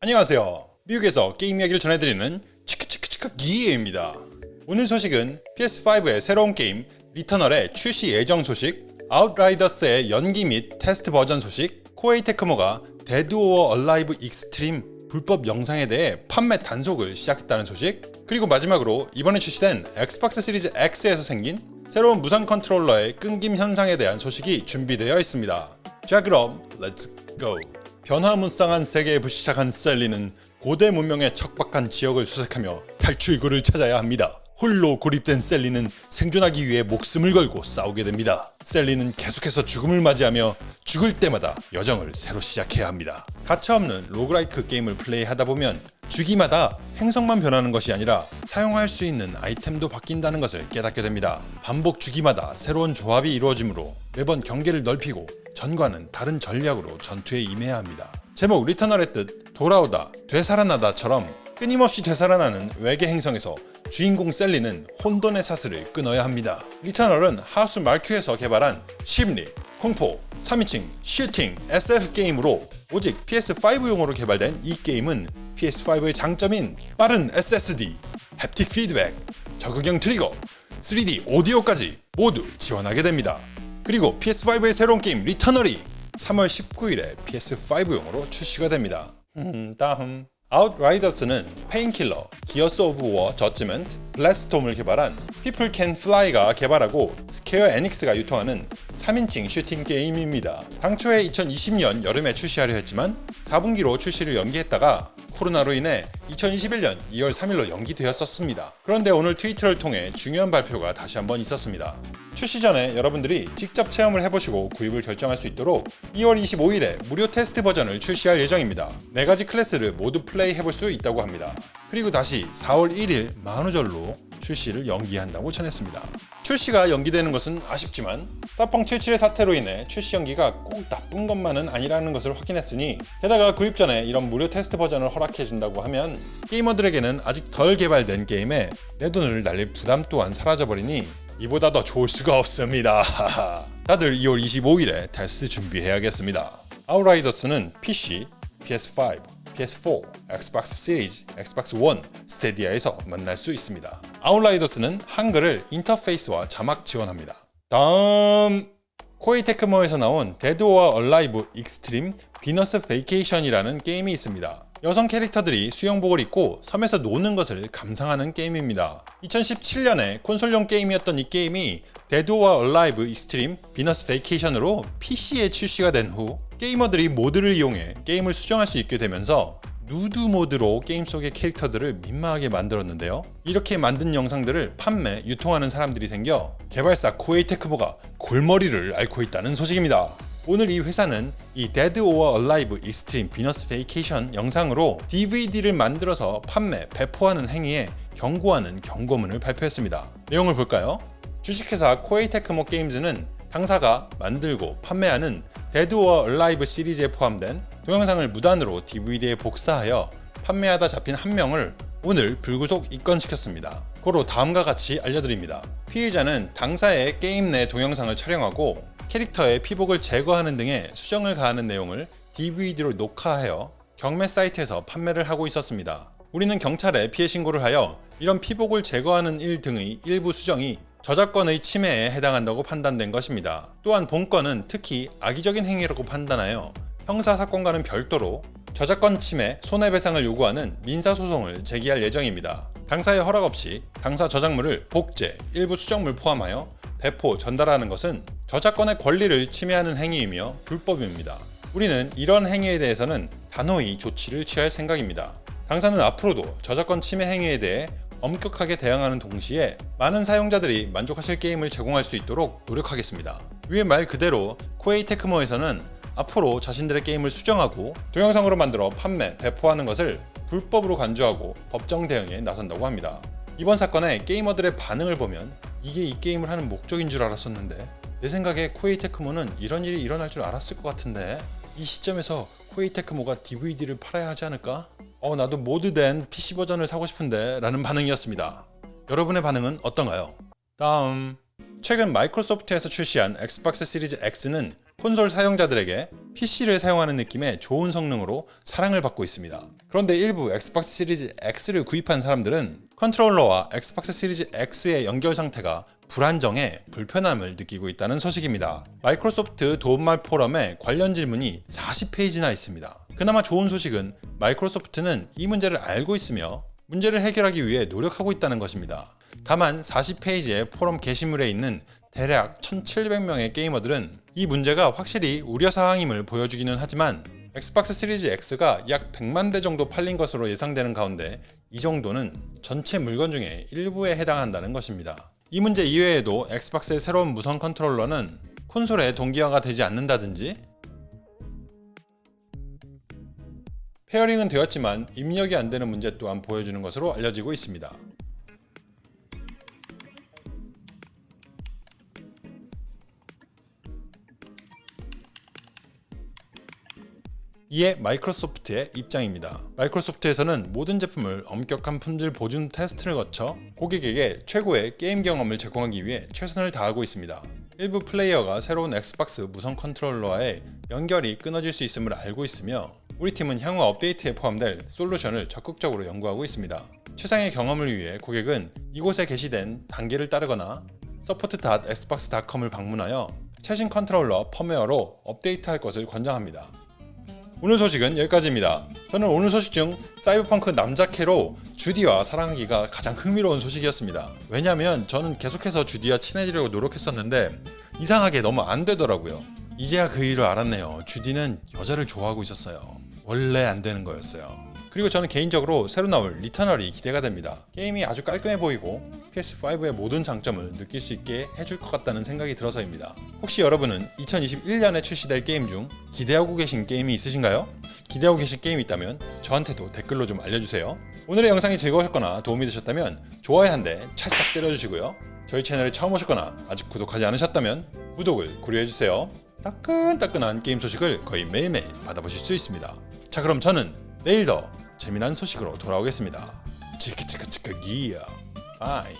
안녕하세요. 미국에서 게임 이야기를 전해드리는 치크치크치크 기예입니다. 오늘 소식은 PS5의 새로운 게임 리터널의 출시 예정 소식, 아웃라이더스의 연기 및 테스트 버전 소식, 코에이 테크모가 데드 오어 얼라이브 익스트림 불법 영상에 대해 판매 단속을 시작했다는 소식, 그리고 마지막으로 이번에 출시된 엑스박스 시리즈 X에서 생긴 새로운 무선 컨트롤러의 끊김 현상에 대한 소식이 준비되어 있습니다. 자 그럼 Let's go! 변화무쌍한 세계에 불시착한 셀리는 고대 문명의 척박한 지역을 수색하며 탈출구를 찾아야 합니다. 홀로 고립된 셀리는 생존하기 위해 목숨을 걸고 싸우게 됩니다. 셀리는 계속해서 죽음을 맞이하며 죽을 때마다 여정을 새로 시작해야 합니다. 가차없는 roguelike 게임을 플레이하다 보면 주기마다 행성만 변하는 것이 아니라 사용할 수 있는 아이템도 바뀐다는 것을 깨닫게 됩니다. 반복 주기마다 새로운 조합이 이루어지므로 매번 경계를 넓히고 전과는 다른 전략으로 전투에 임해야 합니다. 제목 리터널의 뜻 돌아오다, 되살아나다처럼 끊임없이 되살아나는 외계 행성에서 주인공 셀리는 혼돈의 사슬을 끊어야 합니다. 리터널은 하우스마퀴에서 개발한 심리, 공포, 3인칭, 슈팅, SF 게임으로 오직 PS5용으로 개발된 이 게임은 PS5의 장점인 빠른 SSD, haptic 피드백, 적응형 트리거, 3D 오디오까지 모두 지원하게 됩니다. 그리고 PS5의 새로운 게임 리터널이 3월 19일에 PS5용으로 출시가 됩니다. 음, 다음 아웃라이더스는 페인킬러, 기어스 오브 워 저지먼트, 불릿스톰을 개발한 People Can Fly가 개발하고 스퀘어 에닉스가 유통하는 3인칭 슈팅 게임입니다. 당초에 2020년 여름에 출시하려 했지만 4분기로 출시를 연기했다가 코로나로 인해 2021년 2월 3일로 연기되었었습니다. 그런데 오늘 트위터를 통해 중요한 발표가 다시 한번 있었습니다. 출시 전에 여러분들이 직접 체험을 해보시고 구입을 결정할 수 있도록 2월 25일에 무료 테스트 버전을 출시할 예정입니다. 4가지 클래스를 모두 플레이 해볼 수 있다고 합니다. 그리고 다시 4월 1일 만우절로 출시를 연기한다고 전했습니다. 출시가 연기되는 것은 아쉽지만 사펑 77의 사태로 인해 출시 연기가 꼭 나쁜 것만은 아니라는 것을 확인했으니 게다가 구입 전에 이런 무료 테스트 버전을 허락해준다고 하면 게이머들에게는 아직 덜 개발된 게임에 내 돈을 날릴 부담 또한 사라져버리니 이보다 더 좋을 수가 없습니다. 다들 2월 25일에 테스트 준비해야겠습니다. 아웃라이더스는 PC, PS5, PS4, 엑스박스 시리즈, 엑스박스 1, 스테디아에서 만날 수 있습니다. 아웃라이더스는 한글을 인터페이스와 자막 지원합니다. 다음 코에이 테크모에서 나온 데드 오어 얼라이브 익스트림 비너스 베이케이션이라는 게임이 있습니다. 여성 캐릭터들이 수영복을 입고 섬에서 노는 것을 감상하는 게임입니다. 2017년에 콘솔용 게임이었던 이 게임이 데드 오어 얼라이브 익스트림 비너스 베이케이션으로 PC에 출시가 된 후 게이머들이 모드를 이용해 게임을 수정할 수 있게 되면서 누드 모드로 게임 속의 캐릭터들을 민망하게 만들었는데요. 이렇게 만든 영상들을 판매, 유통하는 사람들이 생겨 개발사 코에이 테크모가 골머리를 앓고 있다는 소식입니다. 오늘 이 회사는 이 Dead or Alive Extreme Venus Vacation 영상으로 DVD를 만들어서 판매, 배포하는 행위에 경고하는 경고문을 발표했습니다. 내용을 볼까요? 주식회사 코에이 테크모 게임즈는 당사가 만들고 판매하는 Dead or Alive 시리즈에 포함된 동영상을 무단으로 DVD에 복사하여 판매하다 잡힌 한 명을 오늘 불구속 입건시켰습니다. 고로 다음과 같이 알려드립니다. 피해자는 당사의 게임 내 동영상을 촬영하고 캐릭터의 피복을 제거하는 등의 수정을 가하는 내용을 DVD로 녹화하여 경매 사이트에서 판매를 하고 있었습니다. 우리는 경찰에 피해 신고를 하여 이런 피복을 제거하는 일 등의 일부 수정이 저작권의 침해에 해당한다고 판단된 것입니다. 또한 본건은 특히 악의적인 행위라고 판단하여 형사사건과는 별도로 저작권 침해, 손해배상을 요구하는 민사소송을 제기할 예정입니다. 당사의 허락 없이 당사 저작물을 복제, 일부 수정물 포함하여 배포, 전달하는 것은 저작권의 권리를 침해하는 행위이며 불법입니다. 우리는 이런 행위에 대해서는 단호히 조치를 취할 생각입니다. 당사는 앞으로도 저작권 침해 행위에 대해 엄격하게 대응하는 동시에 많은 사용자들이 만족하실 게임을 제공할 수 있도록 노력하겠습니다. 위의 말 그대로 코에이 테크모에서는 앞으로 자신들의 게임을 수정하고 동영상으로 만들어 판매, 배포하는 것을 불법으로 간주하고 법정 대응에 나선다고 합니다. 이번 사건에 게이머들의 반응을 보면 이게 이 게임을 하는 목적인 줄 알았었는데 내 생각에 코에이 테크모는 이런 일이 일어날 줄 알았을 것 같은데 이 시점에서 코에이 테크모가 DVD를 팔아야 하지 않을까? 어 나도 mod된 PC 버전을 사고 싶은데 라는 반응이었습니다. 여러분의 반응은 어떤가요? 다음 최근 마이크로소프트에서 출시한 엑스박스 시리즈 X는 콘솔 사용자들에게 PC를 사용하는 느낌의 좋은 성능으로 사랑을 받고 있습니다. 그런데 일부 엑스박스 시리즈 X를 구입한 사람들은 컨트롤러와 엑스박스 시리즈 X의 연결 상태가 불안정해 불편함을 느끼고 있다는 소식입니다. 마이크로소프트 도움말 포럼에 관련 질문이 40페이지나 있습니다. 그나마 좋은 소식은 마이크로소프트는 이 문제를 알고 있으며 문제를 해결하기 위해 노력하고 있다는 것입니다. 다만 40페이지의 포럼 게시물에 있는 대략 1700명의 게이머들은 이 문제가 확실히 우려사항임을 보여주기는 하지만 엑스박스 시리즈 X가 약 100만 대 정도 팔린 것으로 예상되는 가운데 이 정도는 전체 물건 중에 일부에 해당한다는 것입니다. 이 문제 이외에도 엑스박스의 새로운 무선 컨트롤러는 콘솔에 동기화가 되지 않는다든지 pairing은 되었지만 입력이 안 되는 문제 또한 보여주는 것으로 알려지고 있습니다. 이에 마이크로소프트의 입장입니다. 마이크로소프트에서는 모든 제품을 엄격한 품질 보증 테스트를 거쳐 고객에게 최고의 게임 경험을 제공하기 위해 최선을 다하고 있습니다. 일부 플레이어가 새로운 엑스박스 무선 컨트롤러와의 연결이 끊어질 수 있음을 알고 있으며 우리 팀은 향후 업데이트에 포함될 솔루션을 적극적으로 연구하고 있습니다. 최상의 경험을 위해 고객은 이곳에 게시된 단계를 따르거나 support.xbox.com을 방문하여 최신 컨트롤러 펌웨어로 업데이트할 것을 권장합니다. 오늘 소식은 여기까지입니다. 저는 오늘 소식 중 사이버펑크 남자캐로 주디와 사랑하기가 가장 흥미로운 소식이었습니다. 왜냐면 저는 계속해서 주디와 친해지려고 노력했었는데 이상하게 너무 안 되더라고요. 이제야 그 일을 알았네요. 주디는 여자를 좋아하고 있었어요. 원래 안 되는 거였어요. 그리고 저는 개인적으로 새로 나올 Returnal이 기대가 됩니다. 게임이 아주 깔끔해 보이고 PS5의 모든 장점을 느낄 수 있게 해줄 것 같다는 생각이 들어서입니다. 혹시 여러분은 2021년에 출시될 게임 중 기대하고 계신 게임이 있으신가요? 기대하고 계신 게임이 있다면 저한테도 댓글로 좀 알려주세요. 오늘의 영상이 즐거우셨거나 도움이 되셨다면 좋아요 한 대 찰싹 때려주시고요. 저희 채널에 처음 오셨거나 아직 구독하지 않으셨다면 구독을 고려해주세요. 따끈따끈한 게임 소식을 거의 매일매일 받아보실 수 있습니다. 자 그럼 저는 내일 더 재미난 소식으로 돌아오겠습니다. 치크치크치크 기야. 바이.